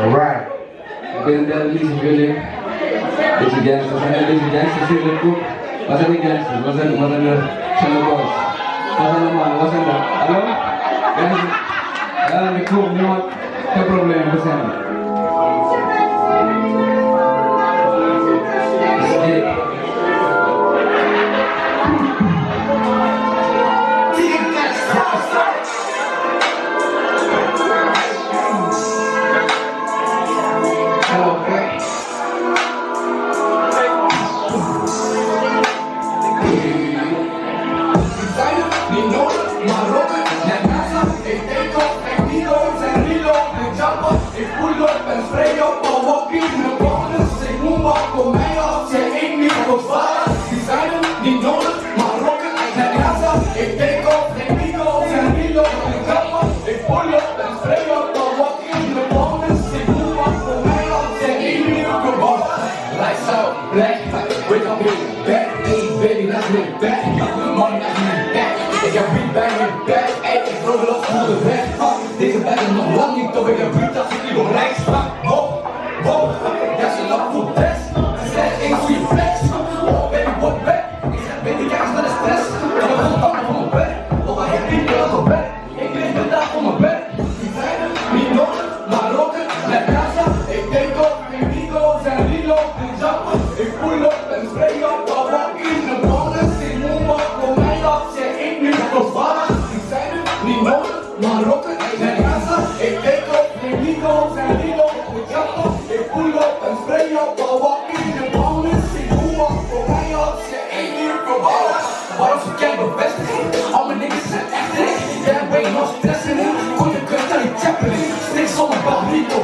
Alright. Ik ben de Lise Willing. Beetje gangsters. Zijn een beetje gangsters hier in de groep? Wat zijn de gangsters? Wat zijn, wat zijn, de, zijn de boys? Wat zijn de mannen? Wat zijn de... Hallo? Ja, de groep, niemand. Geen probleem, we zijn er. på mig och se in i på fara Designen, din donut, Marocko, den kassa Ik denk op, ik pico, zijn hilo, ik gamma Ik pull up, en spray up, dan walk in de bonus Ik doe wat på mig och se in i på fara Lights out, black, wake up here Back, hey baby, that's me, back Got the money, that's me, back Ik heb beat, bang, back Ey, ik vroeg los, voel de weg Deze bag is nog lang niet, toch ik heb loop in zakken, ik voel op en spray op, maar wat in de mannen. Ik moet maar voor mij dat ze ik nu gevallen. Ik zijn nu niet nodig, maar rokken zijn gassen. Ik denk op, ik niet op, zijn niet op, ik zakken. Ik voel op en spray op, maar wat in de mannen. Ik moet maar voor mij dat ze ik nu gevallen. Waarom ze kent bevestiging? Al mijn niggas zijn echt erin. Jij bent nog stressen, in, kon je kunt aan die chaplain. Niks zonder barrito,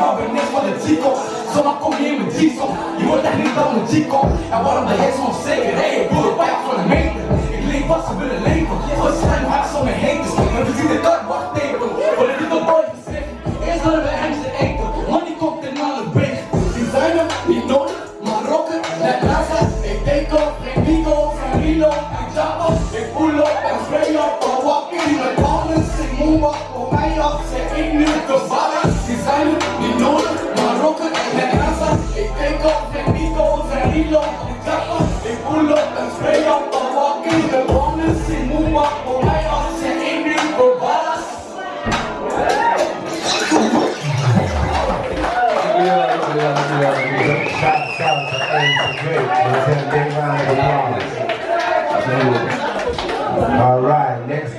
maar ben zo maar Zomaar kom je in mijn jeans je wordt echt niet dan een Chico. En waarom de heks onzeker? Hé, hey, boer, pijp van de meter. Ik leef wat ze willen leven, waarschijnlijk haaks om me heen. maar ik heb gezien de dag, wacht Voor dit gezegd. Eerst hadden we hem ze eten, money komt en alles weg. Designer, niet nodig, maar rocken, net Ik denk op, ik Nico, geen ik en Java. Ik voel op en ik op, maar walking, met Ik ik de Designer, tan All right, next.